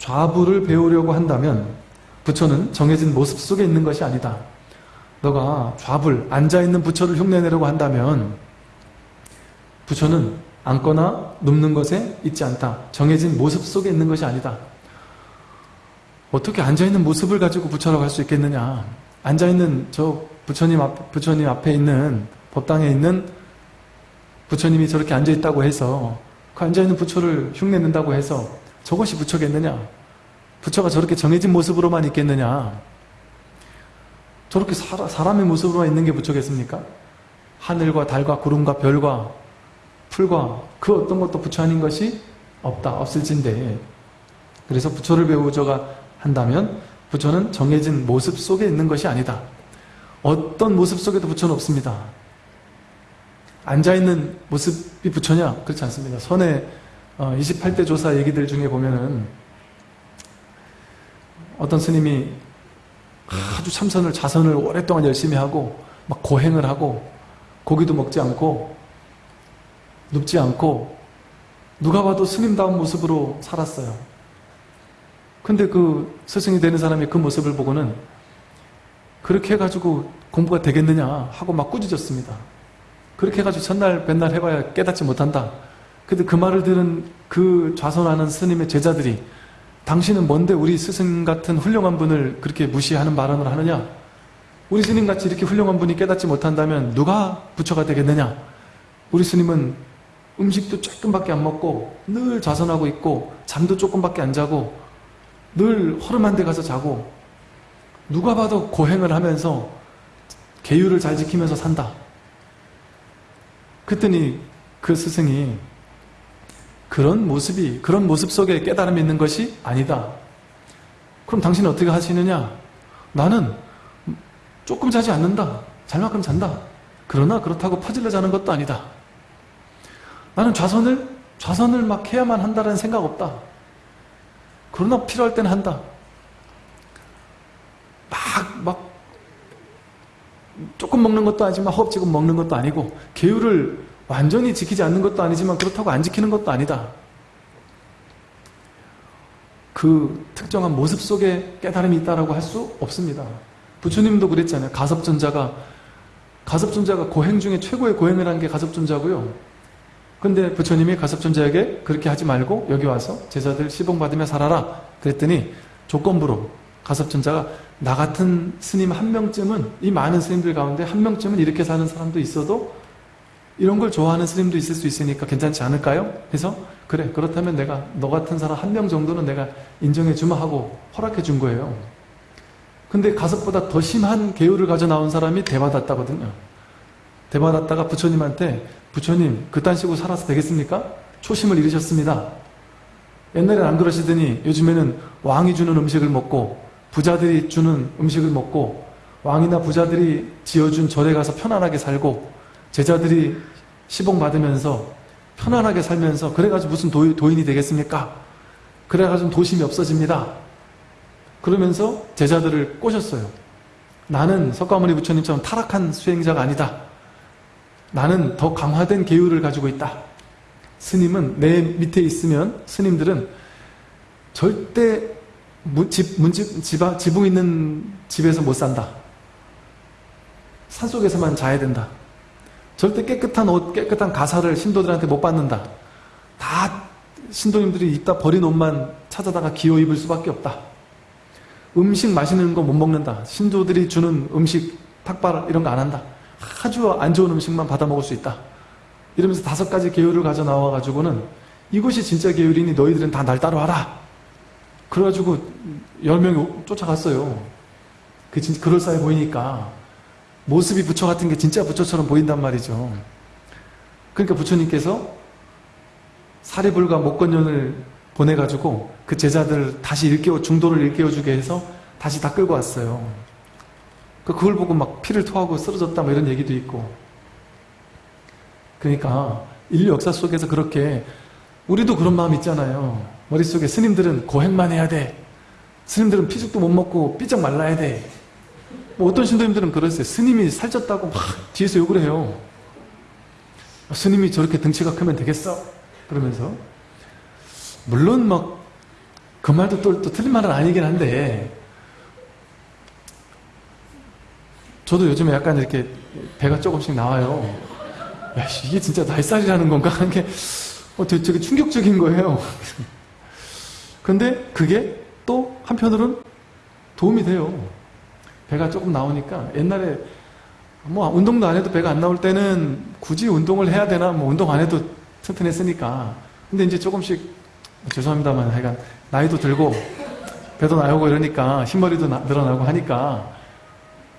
좌부를 배우려고 한다면 부처는 정해진 모습 속에 있는 것이 아니다. 너가 좌불, 앉아있는 부처를 흉내내려고 한다면 부처는 앉거나 눕는 것에 있지 않다. 정해진 모습 속에 있는 것이 아니다. 어떻게 앉아있는 모습을 가지고 부처라고 할 수 있겠느냐. 앉아있는 저 부처님, 앞, 부처님 앞에 있는 법당에 있는 부처님이 저렇게 앉아있다고 해서 그 앉아있는 부처를 흉내낸다고 해서 저것이 부처겠느냐? 부처가 저렇게 정해진 모습으로만 있겠느냐? 저렇게 사라, 사람 의 모습으로만 있는 게 부처겠습니까? 하늘과 달과 구름과 별과 풀과 그 어떤 것도 부처 아닌 것이 없다, 없을진데 그래서 부처를 배우저가 한다면 부처는 정해진 모습 속에 있는 것이 아니다. 어떤 모습 속에도 부처는 없습니다. 앉아있는 모습이 부처냐? 그렇지 않습니다. 선 의 28대 어, 조사 얘기들 중에 보면은 어떤 스님이 아주 참선을 자선을 오랫동안 열심히 하고 막 고행을 하고 고기도 먹지 않고 눕지 않고 누가 봐도 스님다운 모습으로 살았어요. 근데 그 스승이 되는 사람이 그 모습을 보고는 그렇게 해가지고 공부가 되겠느냐 하고 막 꾸짖었습니다. 그렇게 해가지고 첫날 맨날 해봐야 깨닫지 못한다. 근데 그 말을 들은 그 좌선하는 스님의 제자들이 당신은 뭔데 우리 스승 같은 훌륭한 분을 그렇게 무시하는 발언을 하느냐? 우리 스님같이 이렇게 훌륭한 분이 깨닫지 못한다면 누가 부처가 되겠느냐? 우리 스님은 음식도 조금밖에 안 먹고 늘 좌선하고 있고 잠도 조금밖에 안 자고 늘 허름한 데 가서 자고 누가 봐도 고행을 하면서 계율을 잘 지키면서 산다. 그랬더니 그 스승이 그런 모습이 그런 모습 속에 깨달음이 있는 것이 아니다. 그럼 당신은 어떻게 하시느냐? 나는 조금 자지 않는다. 잘 만큼 잔다. 그러나 그렇다고 퍼질러 자는 것도 아니다. 나는 좌선을 좌선을 막 해야만 한다는 생각 없다. 그러나 필요할 때는 한다. 막, 막, 조금 먹는 것도 아니지만 허겁지겁 먹는 것도 아니고, 계율을 완전히 지키지 않는 것도 아니지만 그렇다고 안 지키는 것도 아니다. 그 특정한 모습 속에 깨달음이 있다고 할 수 없습니다. 부처님도 그랬잖아요. 가섭존자가 가섭존자가 고행 중에 최고의 고행을 한 게 가섭존자고요. 근데 부처님이 가섭존자에게 그렇게 하지 말고 여기 와서 제자들 시봉 받으며 살아라. 그랬더니 조건부로 가섭존자가 나 같은 스님 한 명쯤은 이 많은 스님들 가운데 한 명쯤은 이렇게 사는 사람도 있어도 이런 걸 좋아하는 스님도 있을 수 있으니까 괜찮지 않을까요? 해서 그래 그렇다면 내가 너 같은 사람 한 명 정도는 내가 인정해 주마 하고 허락해 준 거예요. 근데 가섭보다 더 심한 계율을 가져 나온 사람이 대받았다거든요. 대받았다가 부처님한테 부처님 그딴 식으로 살아서 되겠습니까? 초심을 잃으셨습니다. 옛날엔 안 그러시더니 요즘에는 왕이 주는 음식을 먹고 부자들이 주는 음식을 먹고 왕이나 부자들이 지어준 절에 가서 편안하게 살고 제자들이 시봉 받으면서 편안하게 살면서 그래가지고 무슨 도, 인이 되겠습니까? 그래가지고 도심이 없어집니다. 그러면서 제자들을 꼬셨어요. 나는 석가모니 부처님처럼 타락한 수행자가 아니다. 나는 더 강화된 계율을 가지고 있다. 스님은 내 밑에 있으면 스님들은 절대 집, 문집, 집, 지붕 있는 집에서 못 산다. 산속에서만 자야 된다. 절대 깨끗한 옷, 깨끗한 가사를 신도들한테 못 받는다. 다 신도님들이 입다 버린 옷만 찾아다가 기어 입을 수밖에 없다. 음식 맛있는 거 못 먹는다. 신도들이 주는 음식, 탁발 이런 거 안 한다. 아주 안 좋은 음식만 받아 먹을 수 있다. 이러면서 다섯 가지 계율을 가져 나와가지고는 이것이 진짜 계율이니 너희들은 다 날 따라와라. 그래가지고 열 명이 쫓아갔어요. 그 진짜 그럴싸해 보이니까 모습이 부처 같은 게 진짜 부처처럼 보인단 말이죠. 그러니까 부처님께서 사리불과 목건년을 보내가지고 그 제자들 다시 일깨워 중도를 일깨워주게 해서 다시 다 끌고 왔어요. 그 그걸 보고 막 피를 토하고 쓰러졌다 뭐 이런 얘기도 있고 그러니까 인류 역사 속에서 그렇게 우리도 그런 마음 있잖아요. 머릿속에 스님들은 고행만 해야 돼. 스님들은 피죽도 못 먹고 삐쩍 말라야 돼. 뭐 어떤 신도님들은 그러세요. 스님이 살쪘다고 막 뒤에서 욕을 해요. 스님이 저렇게 등치가 크면 되겠어? 그러면서 물론 막 그 말도 또, 또 틀린 말은 아니긴 한데 저도 요즘에 약간 이렇게 배가 조금씩 나와요. 야, 이게 진짜 날살이라는 건가? 하는 게 어, 되게 충격적인 거예요. 근데 그게 또 한편으로는 도움이 돼요. 배가 조금 나오니까 옛날에 뭐 운동도 안 해도 배가 안 나올 때는 굳이 운동을 해야 되나? 뭐 운동 안 해도 튼튼했으니까. 근데 이제 조금씩 죄송합니다만 하여간 나이도 들고 배도 나오고 이러니까 흰머리도 나- 늘어나고 하니까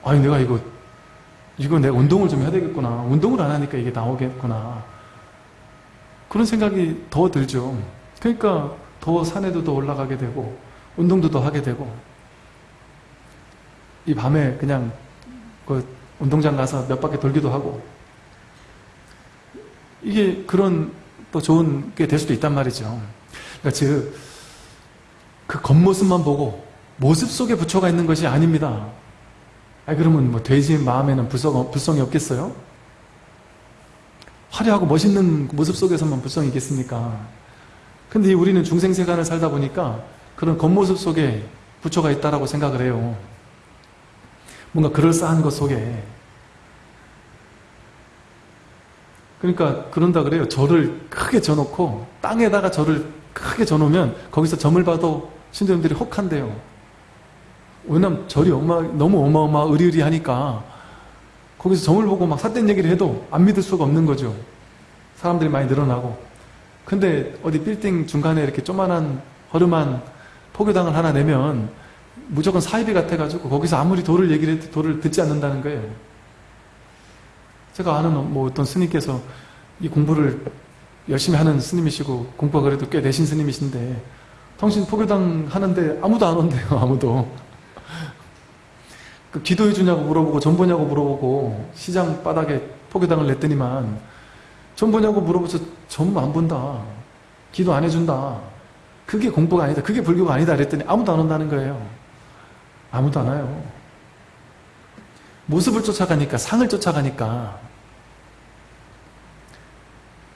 아니 내가 이거 이거 내가 운동을 좀 해야 되겠구나. 운동을 안 하니까 이게 나오겠구나. 그런 생각이 더 들죠. 그러니까 더 산에도 더 올라가게 되고 운동도 더 하게 되고 이 밤에 그냥 그 운동장 가서 몇 바퀴 돌기도 하고 이게 그런 또 좋은 게 될 수도 있단 말이죠 그러니까 즉 그 겉모습만 보고 모습 속에 부처가 있는 것이 아닙니다 아 그러면 뭐 돼지 마음에는 불성, 불성이 없겠어요? 화려하고 멋있는 모습 속에서만 불성이 있겠습니까? 근데 이 우리는 중생세간을 살다 보니까 그런 겉모습 속에 부처가 있다라고 생각을 해요. 뭔가 그럴싸한 것 속에. 그러니까 그런다 그래요. 절을 크게 져놓고 땅에다가 절을 크게 져놓으면 거기서 점을 봐도 신도님들이 혹한대요. 왜냐면 절이 어마, 너무 어마어마 으리으리하니까 거기서 점을 보고 막 삿된 얘기를 해도 안 믿을 수가 없는 거죠. 사람들이 많이 늘어나고. 근데 어디 빌딩 중간에 이렇게 조만한 허름한 포교당을 하나 내면 무조건 사이비 같아가지고 거기서 아무리 도를 얘기를 해도 도를 듣지 않는다는 거예요. 제가 아는 뭐 어떤 스님께서 이 공부를 열심히 하는 스님이시고 공부가 그래도 꽤 내신 스님이신데 당신 포교당 하는데 아무도 안 온대요 아무도. 그 기도해 주냐고 물어보고 전 보냐고 물어보고 시장 바닥에 포교당을 냈더니만 전 보냐고 물어보서 전안 본다. 기도 안 해준다. 그게 공부가 아니다. 그게 불교가 아니다 그랬더니 아무도 안 온다는 거예요 아무도 안 와요. 모습을 쫓아가니까 상을 쫓아가니까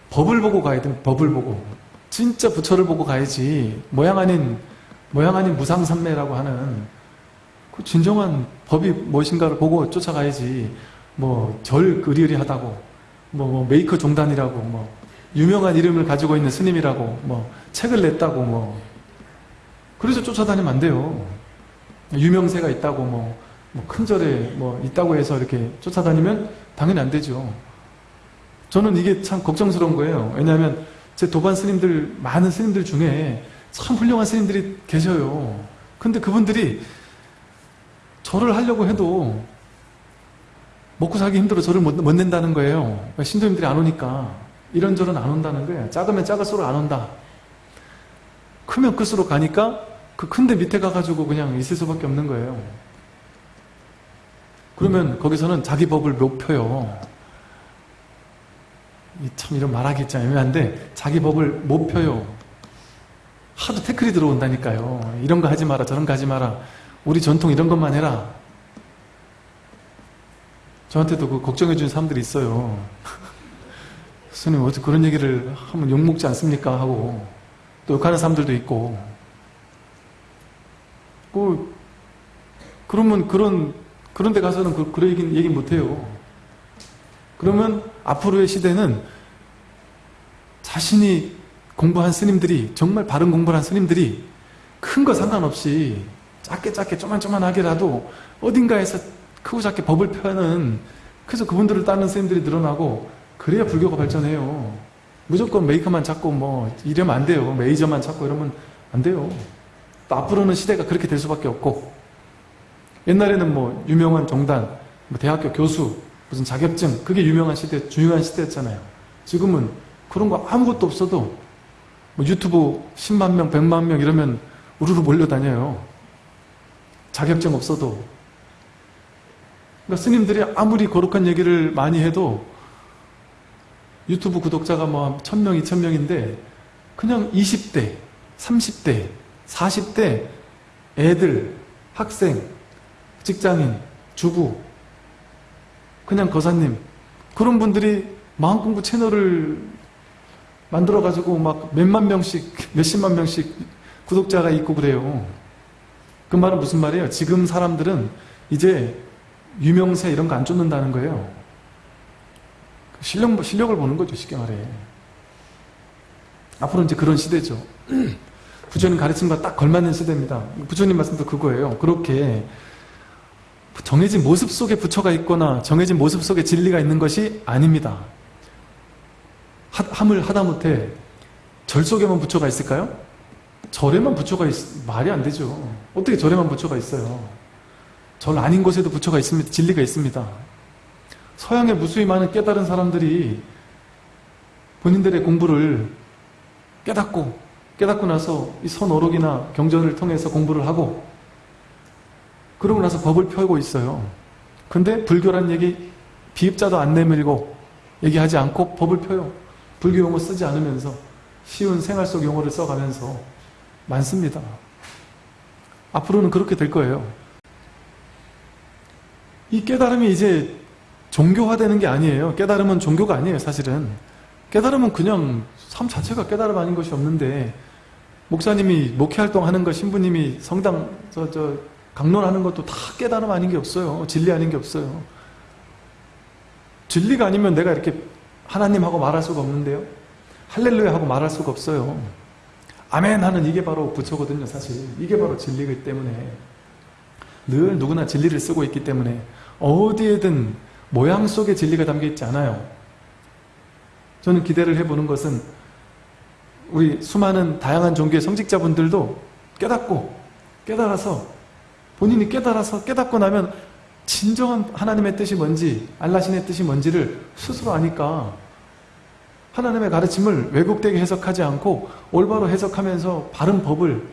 법을 보고 가야 돼 법을 보고. 진짜 부처를 보고 가야지. 모양 아닌 모양 아닌 무상삼매라고 하는 그 진정한 법이 무엇인가를 보고 쫓아가야지. 뭐 절 으리으리하다고 뭐, 뭐 메이커 종단이라고 뭐 유명한 이름을 가지고 있는 스님이라고 뭐 책을 냈다고 뭐. 그래서 쫓아다니면 안 돼요 유명세가 있다고 뭐큰 절에 뭐 있다고 해서 이렇게 쫓아다니면 당연히 안 되죠 저는 이게 참 걱정스러운 거예요 왜냐하면 제 도반 스님들 많은 스님들 중에 참 훌륭한 스님들이 계셔요 근데 그분들이 절을 하려고 해도 먹고 살기 힘들어 절을 못, 못 낸다는 거예요. 신도님들이 안 오니까 이런 절은 안 온다는 거예요. 작으면 작을수록 안 온다. 크면 클수록 가니까 그 큰데 밑에 가가지고 그냥 있을 수밖에 없는 거예요. 그러면 거기서는 자기 법을 못 펴요. 이참 이런 말하기 참 애매한데 자기 법을 못 펴요. 하도 태클이 들어온다니까요. 이런 거 하지 마라 저런 거 하지 마라. 우리 전통 이런 것만 해라. 저한테도 그 걱정해 주는 사람들이 있어요. 스님 어떻게 그런 얘기를 하면 욕먹지 않습니까? 하고 또 욕하는 사람들도 있고 그 그러면 그런 그런 데 가서는 그, 그런 얘기, 얘기 못 해요. 그러면 앞으로의 시대는 자신이 공부한 스님들이 정말 바른 공부를 한 스님들이 큰 거 상관없이 작게 작게 쪼만쪼만하게라도 어딘가에서 크고 작게 법을 펴는 그래서 그분들을 따르는 스님들이 늘어나고 그래야 불교가 발전해요. 무조건 메이커만 찾고 뭐 이러면 안 돼요. 메이저만 찾고 이러면 안 돼요. 또 앞으로는 시대가 그렇게 될 수밖에 없고 옛날에는 뭐 유명한 정단, 뭐 대학교 교수, 무슨 자격증 그게 유명한 시대, 중요한 시대였잖아요. 지금은 그런 거 아무것도 없어도 뭐 유튜브 10만 명, 100만 명 이러면 우르르 몰려다녀요. 자격증 없어도 그러니까 스님들이 아무리 거룩한 얘기를 많이 해도 유튜브 구독자가 뭐 1000명, 2000명인데 그냥 20대, 30대, 40대 애들, 학생, 직장인, 주부 그냥 거사님 그런 분들이 마음공부 채널을 만들어가지고 막 몇만 명씩, 몇십만 명씩 구독자가 있고 그래요. 그 말은 무슨 말이에요? 지금 사람들은 이제 유명세 이런 거 안 쫓는다는 거예요. 실력, 실력을 보는 거죠, 쉽게 말해. 앞으로 이제 그런 시대죠. 부처님 가르침과 딱 걸맞는 시대입니다. 부처님 말씀도 그거예요. 그렇게 정해진 모습 속에 부처가 있거나 정해진 모습 속에 진리가 있는 것이 아닙니다. 하, 함을 하다못해 절 속에만 부처가 있을까요? 절에만 부처가 있, 말이 안 되죠. 어떻게 절에만 부처가 있어요? 절 아닌 곳에도 부처가 있습니다. 진리가 있습니다. 서양의 무수히 많은 깨달은 사람들이 본인들의 공부를 깨닫고 깨닫고 나서 이 선어록이나 경전을 통해서 공부를 하고 그러고 나서 법을 펴고 있어요. 근데 불교란 얘기 비입자도 안 내밀고 얘기하지 않고 법을 펴요. 불교 용어 쓰지 않으면서 쉬운 생활 속 용어를 써가면서 많습니다. 앞으로는 그렇게 될 거예요. 이 깨달음이 이제 종교화되는 게 아니에요. 깨달음은 종교가 아니에요, 사실은. 깨달음은 그냥 삶 자체가 깨달음 아닌 것이 없는데 목사님이 목회활동 하는 것, 신부님이 성당 저, 저 강론하는 것도 다 깨달음 아닌 게 없어요. 진리 아닌 게 없어요. 진리가 아니면 내가 이렇게 하나님하고 말할 수가 없는데요. 할렐루야 하고 말할 수가 없어요. 아멘 하는 이게 바로 부처거든요, 사실. 이게 바로 진리이기 때문에. 늘 누구나 진리를 쓰고 있기 때문에 어디에든 모양 속에 진리가 담겨 있지 않아요. 저는 기대를 해보는 것은 우리 수많은 다양한 종교의 성직자분들도 깨닫고 깨달아서 본인이 깨달아서 깨닫고 나면 진정한 하나님의 뜻이 뭔지 알라신의 뜻이 뭔지를 스스로 아니까 하나님의 가르침을 왜곡되게 해석하지 않고 올바로 해석하면서 바른 법을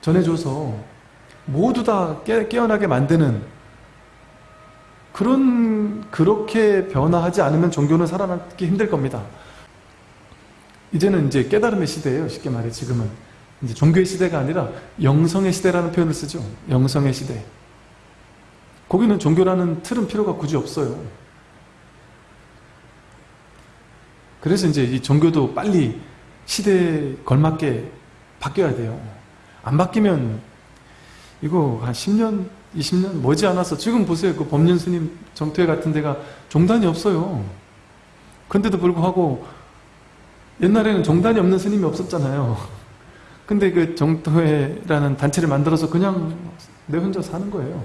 전해줘서 모두 다 깨, 깨어나게 만드는 그런 그렇게 변화하지 않으면 종교는 살아남기 힘들 겁니다. 이제는 이제 깨달음의 시대예요. 쉽게 말해 지금은 이제 종교의 시대가 아니라 영성의 시대라는 표현을 쓰죠. 영성의 시대. 거기는 종교라는 틀은 필요가 굳이 없어요. 그래서 이제 이 종교도 빨리 시대에 걸맞게 바뀌어야 돼요. 안 바뀌면 이거 한 10년, 20년 머지않아서 지금 보세요. 그 법륜 스님 정토회 같은 데가 종단이 없어요. 근데도 불구하고 옛날에는 종단이 없는 스님이 없었잖아요. 근데 그 정토회라는 단체를 만들어서 그냥 내 혼자 사는 거예요.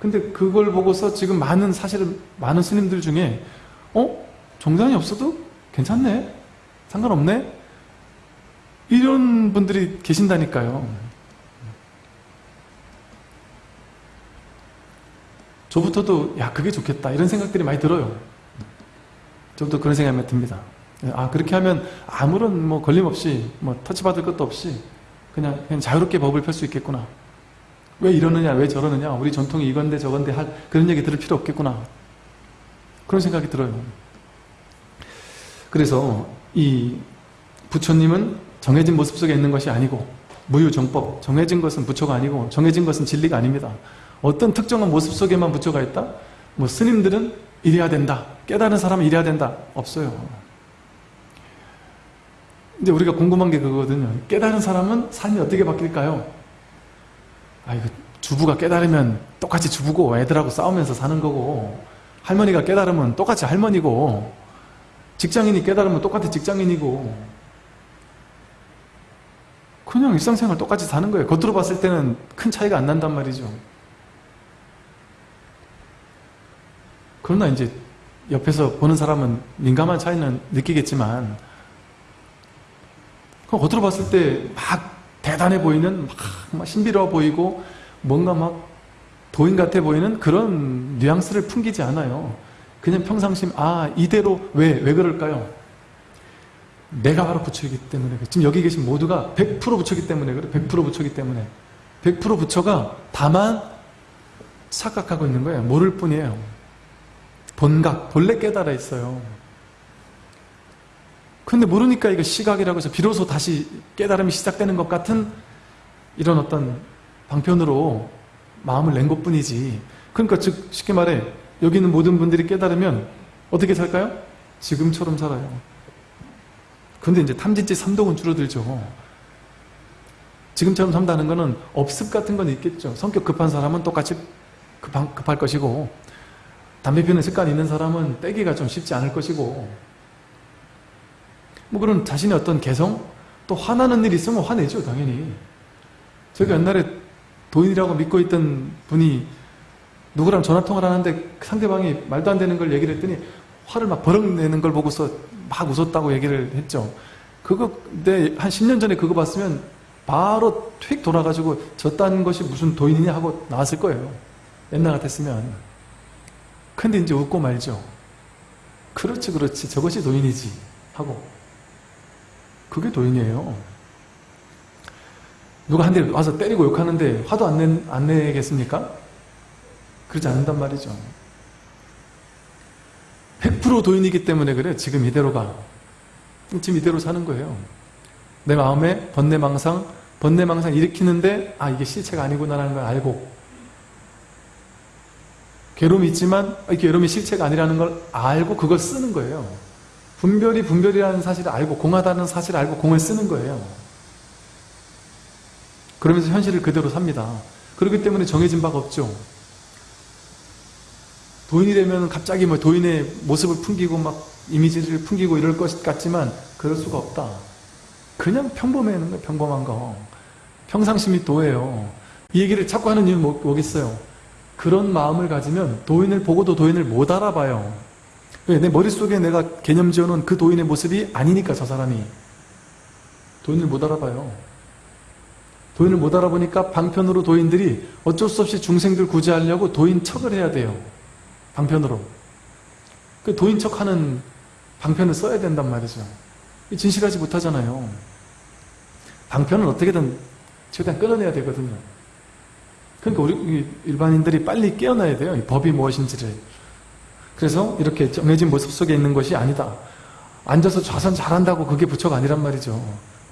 근데 그걸 보고서 지금 많은 사실은 많은 스님들 중에 어? 종단이 없어도 괜찮네? 상관없네? 이런 분들이 계신다니까요. 저부터도 야 그게 좋겠다 이런 생각들이 많이 들어요. 저부터 그런 생각이 많이 듭니다. 아 그렇게 하면 아무런 뭐 걸림 없이 뭐 터치받을 것도 없이 그냥 그냥 자유롭게 법을 펼 수 있겠구나. 왜 이러느냐 왜 저러느냐 우리 전통이 이건데 저건데 할 그런 얘기 들을 필요 없겠구나. 그런 생각이 들어요. 그래서 이 부처님은 정해진 모습 속에 있는 것이 아니고 무유정법 정해진 것은 부처가 아니고 정해진 것은 진리가 아닙니다. 어떤 특정한 모습 속에만 부처가 있다? 뭐 스님들은 이래야 된다. 깨달은 사람은 이래야 된다. 없어요. 이제 우리가 궁금한 게 그거거든요. 깨달은 사람은 삶이 어떻게 바뀔까요? 아, 이거 주부가 깨달으면 똑같이 주부고 애들하고 싸우면서 사는 거고 할머니가 깨달으면 똑같이 할머니고 직장인이 깨달으면 똑같이 직장인이고 그냥 일상생활 똑같이 사는 거예요. 겉으로 봤을 때는 큰 차이가 안 난단 말이죠. 그러나 이제 옆에서 보는 사람은 민감한 차이는 느끼겠지만 겉으로 봤을 때 막 대단해 보이는 막, 막 신비로워 보이고 뭔가 막 도인 같아 보이는 그런 뉘앙스를 풍기지 않아요. 그냥 평상심 아 이대로 왜 왜 그럴까요? 내가 바로 부처이기 때문에 지금 여기 계신 모두가 100% 부처이기 때문에 그래 100% 부처이기 때문에 100% 부처가 다만 착각하고 있는 거예요. 모를 뿐이에요. 본각, 본래 깨달아 있어요. 근데 모르니까 이거 시각이라고 해서 비로소 다시 깨달음이 시작되는 것 같은 이런 어떤 방편으로 마음을 낸 것 뿐이지. 그러니까 즉, 쉽게 말해, 여기 있는 모든 분들이 깨달으면 어떻게 살까요? 지금처럼 살아요. 근데 이제 탐진치 삼독은 줄어들죠. 지금처럼 산다는 거는 업습 같은 건 있겠죠. 성격 급한 사람은 똑같이 급한, 급할 것이고 담배 피우는 습관이 있는 사람은 떼기가 좀 쉽지 않을 것이고 뭐 그런 자신의 어떤 개성? 또 화나는 일 있으면 화내죠 당연히. 제가 옛날에 도인이라고 믿고 있던 분이 누구랑 전화통화를 하는데 상대방이 말도 안 되는 걸 얘기를 했더니 화를 막 버럭 내는 걸 보고서 막 웃었다고 얘기를 했죠. 그거 근데 한 10년 전에 그거 봤으면 바로 휙 돌아가지고 저딴 것이 무슨 도인이냐 하고 나왔을 거예요. 옛날 같았으면. 근데 이제 웃고 말죠. 그렇지 그렇지. 저것이 도인이지 하고 그게 도인이에요. 누가 한 대 와서 때리고 욕하는데 화도 안, 내, 안 내겠습니까? 그러지 않는단 말이죠. 100% 도인이기 때문에 그래. 지금 이대로가. 지금 이대로 사는 거예요. 내 마음에 번뇌망상 번뇌망상 일으키는데 아 이게 실체가 아니구나라는 걸 알고. 괴로움이 있지만 이 괴로움이 실체가 아니라는 걸 알고 그걸 쓰는 거예요 분별이 분별이라는 사실을 알고 공하다는 사실을 알고 공을 쓰는 거예요. 그러면서 현실을 그대로 삽니다. 그렇기 때문에 정해진 바가 없죠. 도인이 되면 갑자기 뭐 도인의 모습을 풍기고 막 이미지를 풍기고 이럴 것 같지만 그럴 수가 없다. 그냥 평범해는 거예요 평범한 거. 평상심이 도예요. 이 얘기를 자꾸 하는 이유는 뭐- 뭐겠어요? 그런 마음을 가지면 도인을 보고도 도인을 못 알아봐요 왜? 내 머릿속에 내가 개념 지어놓은 그 도인의 모습이 아니니까 저 사람이. 도인을 못 알아봐요. 도인을 못 알아보니까 방편으로 도인들이 어쩔 수 없이 중생들 구제하려고 도인 척을 해야 돼요. 방편으로. 그 도인 척하는 방편을 써야 된단 말이죠. 진실하지 못하잖아요. 방편은 어떻게든 최대한 끊어내야 되거든요. 그러니까 우리 일반인들이 빨리 깨어나야 돼요. 이 법이 무엇인지를 그래서 이렇게 정해진 모습 속에 있는 것이 아니다. 앉아서 좌선 잘한다고 그게 부처가 아니란 말이죠